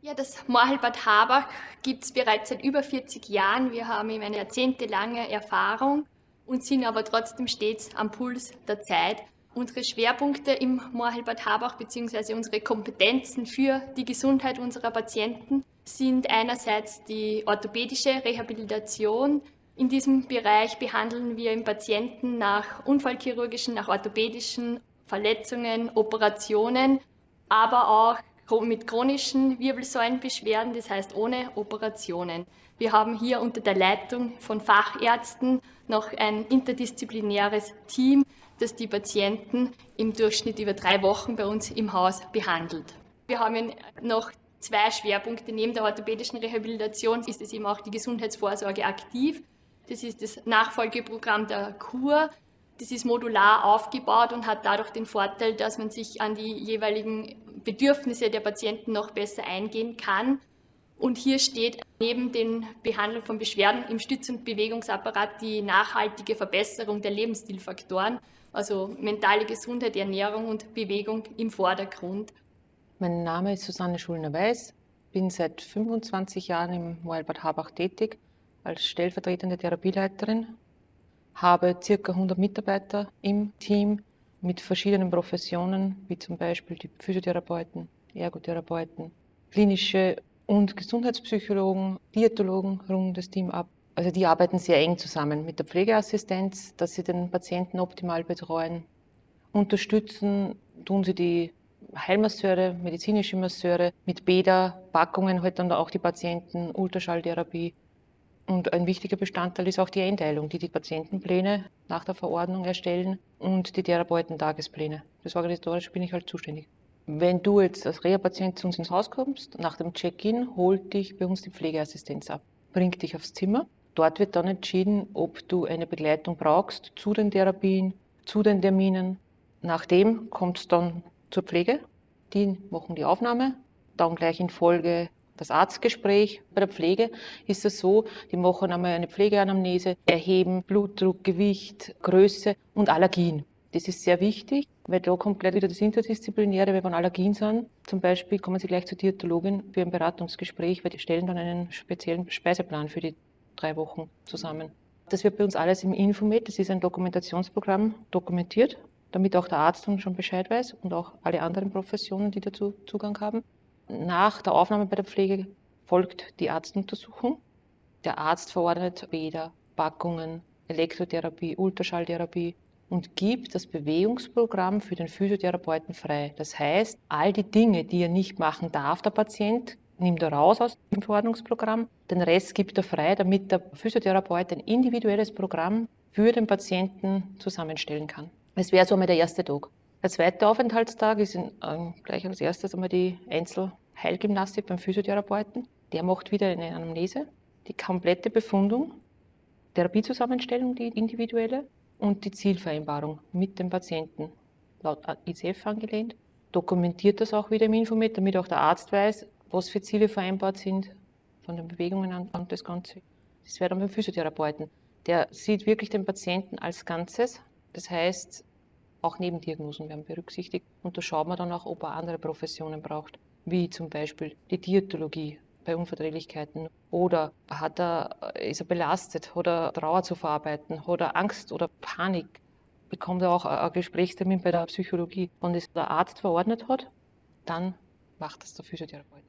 Ja, das Moorheilbad Habach gibt es bereits seit über 40 Jahren. Wir haben eben eine jahrzehntelange Erfahrung und sind aber trotzdem stets am Puls der Zeit. Unsere Schwerpunkte im Moorheilbad Habach bzw. unsere Kompetenzen für die Gesundheit unserer Patienten sind einerseits die orthopädische Rehabilitation. In diesem Bereich behandeln wir im Patienten nach unfallchirurgischen, nach orthopädischen Verletzungen, Operationen, aber auch mit chronischen Wirbelsäulenbeschwerden, das heißt ohne Operationen. Wir haben hier unter der Leitung von Fachärzten noch ein interdisziplinäres Team, das die Patienten im Durchschnitt über drei Wochen bei uns im Haus behandelt. Wir haben noch zwei Schwerpunkte. Neben der orthopädischen Rehabilitation ist es eben auch die Gesundheitsvorsorge aktiv. Das ist das Nachfolgeprogramm der KUR. Das ist modular aufgebaut und hat dadurch den Vorteil, dass man sich an die jeweiligen Bedürfnisse der Patienten noch besser eingehen kann. Und hier steht neben den Behandlung von Beschwerden im Stütz- und Bewegungsapparat die nachhaltige Verbesserung der Lebensstilfaktoren, also mentale Gesundheit, Ernährung und Bewegung im Vordergrund. Mein Name ist Susanne Schulner-Weiß, bin seit 25 Jahren im Moelbad Habach tätig als stellvertretende Therapieleiterin habe circa 100 Mitarbeiter im Team mit verschiedenen Professionen, wie zum Beispiel die Physiotherapeuten, Ergotherapeuten, klinische und Gesundheitspsychologen, Diätologen runden das Team ab. Also die arbeiten sehr eng zusammen mit der Pflegeassistenz, dass sie den Patienten optimal betreuen. Unterstützen tun sie die Heilmasseure, medizinische Masseure, mit Bäder, halt dann auch die Patienten, Ultraschalltherapie und ein wichtiger Bestandteil ist auch die Einteilung, die die Patientenpläne nach der Verordnung erstellen und die Therapeutentagespläne. Das Organisatorische bin ich halt zuständig. Wenn du jetzt als Reha-Patient zu uns ins Haus kommst, nach dem Check-in holt dich bei uns die Pflegeassistenz ab, bringt dich aufs Zimmer. Dort wird dann entschieden, ob du eine Begleitung brauchst zu den Therapien, zu den Terminen. Nachdem kommt es dann zur Pflege. Die machen die Aufnahme, dann gleich in Folge das Arztgespräch. Bei der Pflege ist es so, die machen einmal eine Pflegeanamnese, erheben Blutdruck, Gewicht, Größe und Allergien. Das ist sehr wichtig, weil da komplett wieder das Interdisziplinäre, wenn Allergien sind. Zum Beispiel kommen Sie gleich zur Diätologin für ein Beratungsgespräch, weil die stellen dann einen speziellen Speiseplan für die drei Wochen zusammen. Das wird bei uns alles im Infomed, das ist ein Dokumentationsprogramm, dokumentiert, damit auch der Arzt dann schon Bescheid weiß und auch alle anderen Professionen, die dazu Zugang haben. Nach der Aufnahme bei der Pflege folgt die Arztuntersuchung. Der Arzt verordnet Bäder, Packungen, Elektrotherapie, Ultraschalltherapie und gibt das Bewegungsprogramm für den Physiotherapeuten frei. Das heißt, all die Dinge, die er nicht machen darf, der Patient, nimmt er raus aus dem Verordnungsprogramm. Den Rest gibt er frei, damit der Physiotherapeut ein individuelles Programm für den Patienten zusammenstellen kann. Es wäre so einmal der erste Tag. Der zweite Aufenthaltstag ist in, ähm, gleich als erstes einmal die Einzelheilgymnastik beim Physiotherapeuten. Der macht wieder eine Anamnese, die komplette Befundung, Therapiezusammenstellung, die individuelle und die Zielvereinbarung mit dem Patienten, laut ICF angelehnt. Dokumentiert das auch wieder im Infomet, damit auch der Arzt weiß, was für Ziele vereinbart sind, von den Bewegungen an und das Ganze. Das wäre dann beim Physiotherapeuten. Der sieht wirklich den Patienten als Ganzes. Das heißt, auch Nebendiagnosen werden berücksichtigt und da schaut man dann auch, ob er andere Professionen braucht, wie zum Beispiel die Diätologie bei Unverträglichkeiten oder hat er, ist er belastet oder Trauer zu verarbeiten oder Angst oder Panik, bekommt er auch ein Gesprächstermin bei der Psychologie. Wenn das der Arzt verordnet hat, dann macht das der Physiotherapeut.